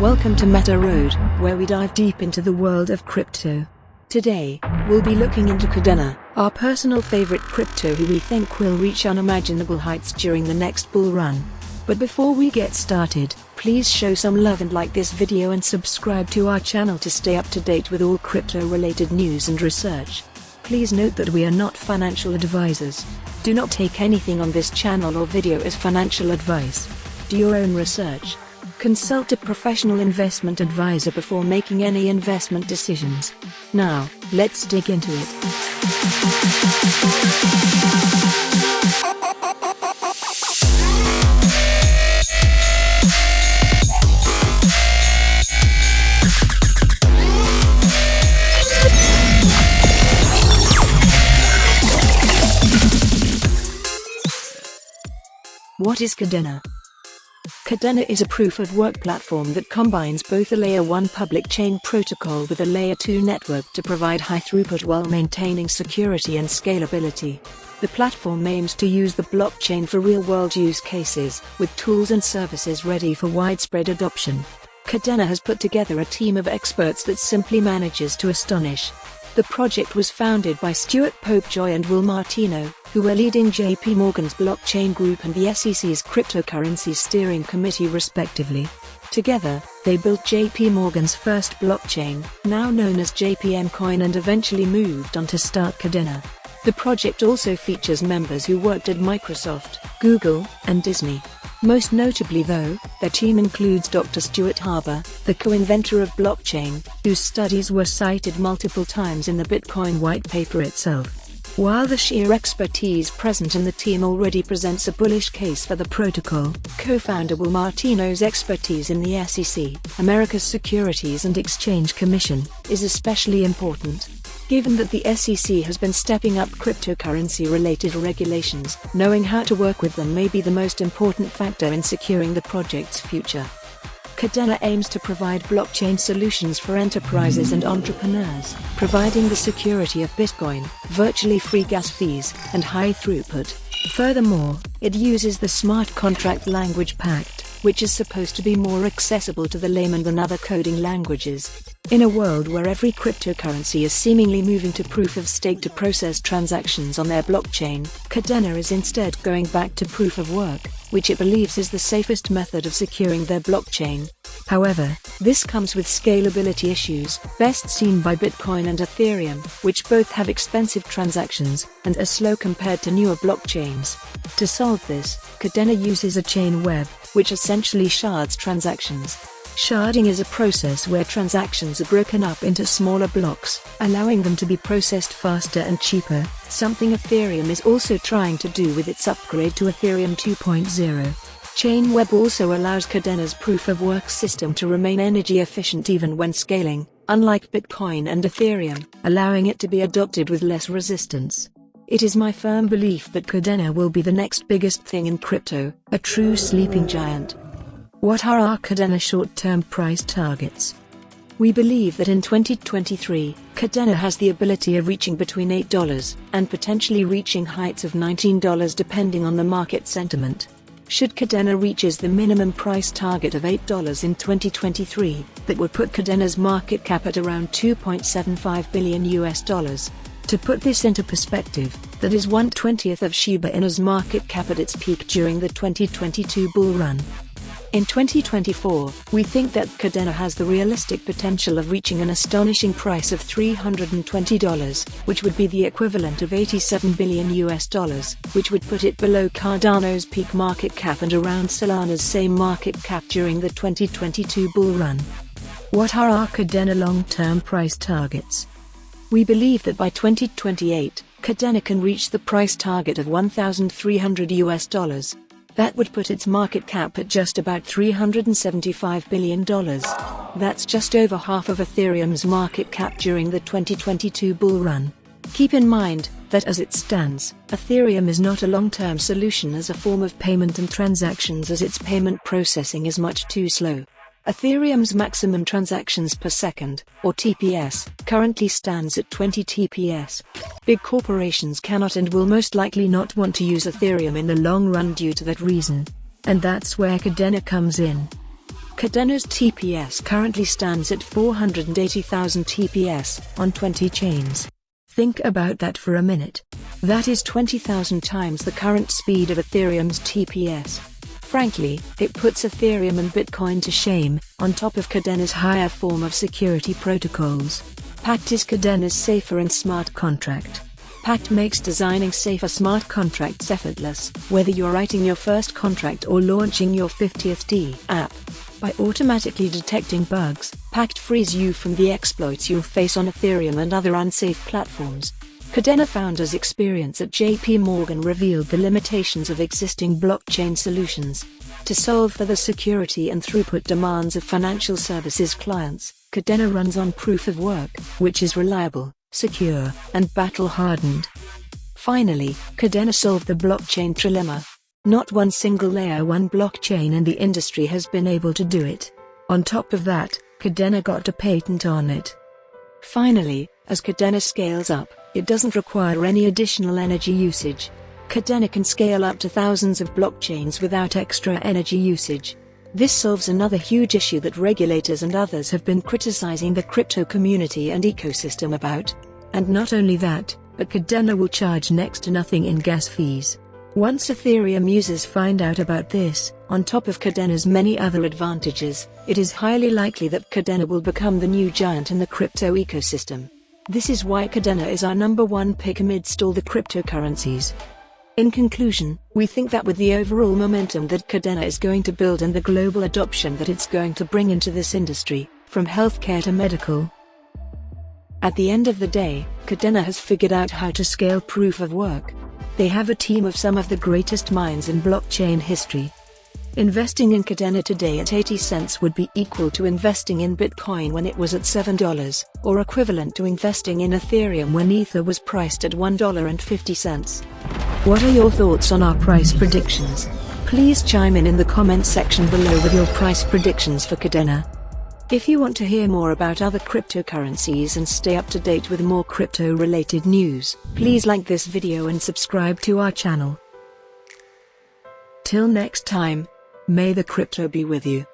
Welcome to Meta Road, where we dive deep into the world of crypto. Today, we'll be looking into Kadena, our personal favorite crypto who we think will reach unimaginable heights during the next bull run. But before we get started, please show some love and like this video and subscribe to our channel to stay up to date with all crypto related news and research. Please note that we are not financial advisors. Do not take anything on this channel or video as financial advice. Do your own research. Consult a professional investment advisor before making any investment decisions. Now, let's dig into it. What is Kadena? Kadena is a proof-of-work platform that combines both a Layer 1 public chain protocol with a Layer 2 network to provide high throughput while maintaining security and scalability. The platform aims to use the blockchain for real-world use cases, with tools and services ready for widespread adoption. Kadena has put together a team of experts that simply manages to astonish. The project was founded by Stuart Popejoy and Will Martino, who were leading JP Morgan's blockchain group and the SEC's cryptocurrency steering committee respectively. Together, they built JP Morgan's first blockchain, now known as JPM Coin and eventually moved on to start Kadena. The project also features members who worked at Microsoft, Google, and Disney. Most notably though, their team includes Dr. Stuart Haber, the co-inventor of blockchain, whose studies were cited multiple times in the Bitcoin white paper itself. While the sheer expertise present in the team already presents a bullish case for the protocol, co-founder Will Martino's expertise in the SEC, America's Securities and Exchange Commission, is especially important. Given that the SEC has been stepping up cryptocurrency-related regulations, knowing how to work with them may be the most important factor in securing the project's future. Kadena aims to provide blockchain solutions for enterprises and entrepreneurs, providing the security of Bitcoin, virtually free gas fees, and high throughput. Furthermore, it uses the smart contract language Pact, which is supposed to be more accessible to the layman than other coding languages. In a world where every cryptocurrency is seemingly moving to proof of stake to process transactions on their blockchain, Kadena is instead going back to proof of work, which it believes is the safest method of securing their blockchain. However, this comes with scalability issues, best seen by Bitcoin and Ethereum, which both have expensive transactions and are slow compared to newer blockchains. To solve this, Kadena uses a Chainweb, which essentially shards transactions. Sharding is a process where transactions are broken up into smaller blocks, allowing them to be processed faster and cheaper, something Ethereum is also trying to do with its upgrade to Ethereum 2.0. Chainweb also allows Kadena's proof-of-work system to remain energy efficient even when scaling, unlike Bitcoin and Ethereum, allowing it to be adopted with less resistance. It is my firm belief that Kadena will be the next biggest thing in crypto, a true sleeping giant. What are our Kadena short-term price targets? We believe that in 2023, Kadena has the ability of reaching between $8 and potentially reaching heights of $19 depending on the market sentiment. Should Kadena reaches the minimum price target of $8 in 2023, that would put Kadena's market cap at around 2.75 billion US dollars. To put this into perspective, that is 1/20th of Shiba Inu's market cap at its peak during the 2022 bull run. In 2024, we think that Kadena has the realistic potential of reaching an astonishing price of $320, which would be the equivalent of 87 billion US dollars, which would put it below Cardano's peak market cap and around Solana's same market cap during the 2022 bull run. What are our Kadena long-term price targets? We believe that by 2028, Kadena can reach the price target of 1,300 US dollars, that would put its market cap at just about $375 billion. That's just over half of Ethereum's market cap during the 2022 bull run. Keep in mind that as it stands, Ethereum is not a long-term solution as a form of payment and transactions as its payment processing is much too slow. Ethereum's maximum transactions per second, or TPS, currently stands at 20 TPS. Big corporations cannot and will most likely not want to use Ethereum in the long run due to that reason. And that's where Kadena comes in. Kadena's TPS currently stands at 480,000 TPS on 20 chains. Think about that for a minute. That is 20,000 times the current speed of Ethereum's TPS. Frankly, it puts Ethereum and Bitcoin to shame, on top of Kadena's higher form of security protocols. Pact is Kadena's safer and smart contract. Pact makes designing safer smart contracts effortless, whether you're writing your first contract or launching your 50th D app. By automatically detecting bugs, Pact frees you from the exploits you'll face on Ethereum and other unsafe platforms. Kadena founders' experience at JP Morgan revealed the limitations of existing blockchain solutions. To solve for the security and throughput demands of financial services clients, Kadena runs on proof of work, which is reliable, secure, and battle-hardened. Finally, Kadena solved the blockchain trilemma, not one single layer 1 blockchain in the industry has been able to do it. On top of that, Kadena got a patent on it. Finally, as Kadena scales up, it doesn't require any additional energy usage. Kadena can scale up to thousands of blockchains without extra energy usage. This solves another huge issue that regulators and others have been criticizing the crypto community and ecosystem about. And not only that, but Kadena will charge next to nothing in gas fees. Once Ethereum users find out about this, on top of Kadena's many other advantages, it is highly likely that Kadena will become the new giant in the crypto ecosystem. This is why Kadena is our number one pick amidst all the cryptocurrencies. In conclusion, we think that with the overall momentum that Kadena is going to build and the global adoption that it's going to bring into this industry, from healthcare to medical, at the end of the day, Kadena has figured out how to scale proof of work, they have a team of some of the greatest minds in blockchain history. Investing in Kadena today at 80 cents would be equal to investing in Bitcoin when it was at $7, or equivalent to investing in Ethereum when Ether was priced at $1.50. What are your thoughts on our price predictions? Please chime in in the comments section below with your price predictions for Kadena. If you want to hear more about other cryptocurrencies and stay up to date with more crypto-related news, please like this video and subscribe to our channel. Till next time, may the crypto be with you.